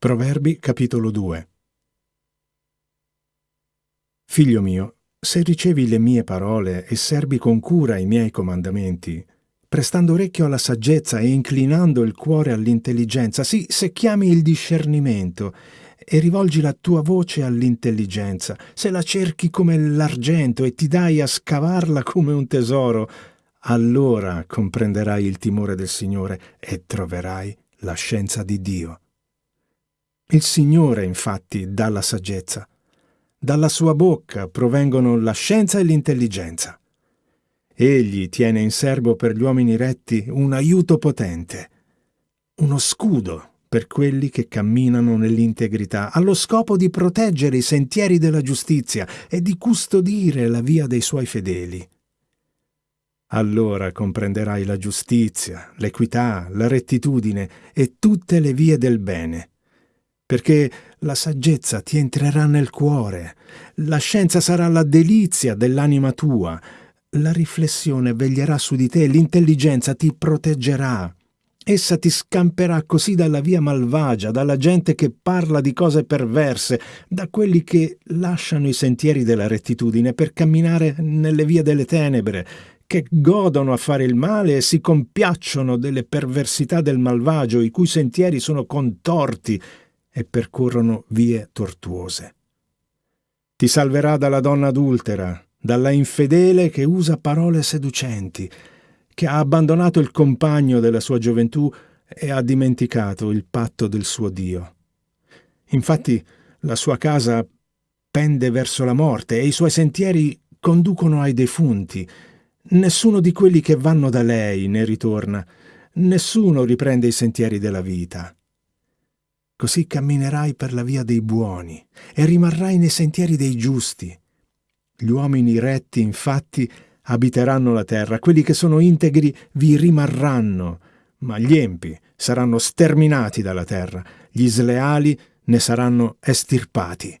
Proverbi capitolo 2 Figlio mio, se ricevi le mie parole e serbi con cura i miei comandamenti, prestando orecchio alla saggezza e inclinando il cuore all'intelligenza, sì, se chiami il discernimento e rivolgi la tua voce all'intelligenza, se la cerchi come l'argento e ti dai a scavarla come un tesoro, allora comprenderai il timore del Signore e troverai la scienza di Dio. Il Signore, infatti, dà la saggezza. Dalla sua bocca provengono la scienza e l'intelligenza. Egli tiene in serbo per gli uomini retti un aiuto potente, uno scudo per quelli che camminano nell'integrità, allo scopo di proteggere i sentieri della giustizia e di custodire la via dei suoi fedeli. Allora comprenderai la giustizia, l'equità, la rettitudine e tutte le vie del bene perché la saggezza ti entrerà nel cuore, la scienza sarà la delizia dell'anima tua, la riflessione veglierà su di te, l'intelligenza ti proteggerà. Essa ti scamperà così dalla via malvagia, dalla gente che parla di cose perverse, da quelli che lasciano i sentieri della rettitudine per camminare nelle vie delle tenebre, che godono a fare il male e si compiacciono delle perversità del malvagio, i cui sentieri sono contorti e percorrono vie tortuose. Ti salverà dalla donna adultera, dalla infedele che usa parole seducenti, che ha abbandonato il compagno della sua gioventù e ha dimenticato il patto del suo Dio. Infatti la sua casa pende verso la morte e i suoi sentieri conducono ai defunti. Nessuno di quelli che vanno da lei ne ritorna, nessuno riprende i sentieri della vita. Così camminerai per la via dei buoni e rimarrai nei sentieri dei giusti. Gli uomini retti, infatti, abiteranno la terra, quelli che sono integri vi rimarranno, ma gli empi saranno sterminati dalla terra, gli sleali ne saranno estirpati.